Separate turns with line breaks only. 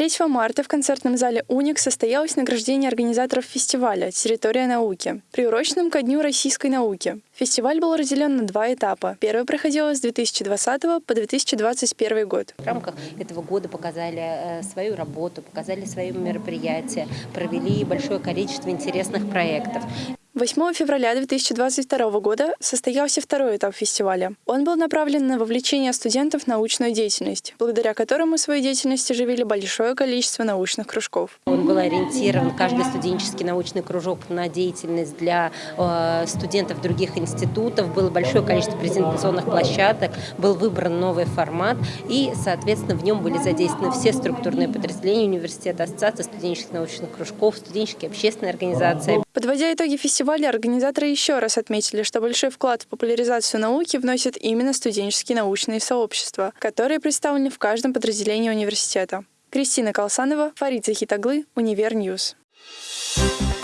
3 марта в концертном зале «Уник» состоялось награждение организаторов фестиваля «Территория науки», приуроченным ко Дню российской науки. Фестиваль был разделен на два этапа. Первый проходил с 2020 по 2021 год.
В рамках этого года показали э, свою работу, показали свои мероприятия, провели большое количество интересных проектов.
8 февраля 2022 года состоялся второй этап фестиваля. Он был направлен на вовлечение студентов в научную деятельность, благодаря которому свою деятельность оживили большое количество научных кружков.
Он был ориентирован, каждый студенческий научный кружок, на деятельность для э, студентов других институтов. Было большое количество презентационных площадок, был выбран новый формат, и, соответственно, в нем были задействованы все структурные подразделения университета, ассоциации студенческих научных кружков, студенческие общественные организации.
Подводя итоги фестиваля, организаторы еще раз отметили, что большой вклад в популяризацию науки вносят именно студенческие научные сообщества, которые представлены в каждом подразделении университета. Кристина Колсанова, Фарид Захитаглы, Универньюз. Thank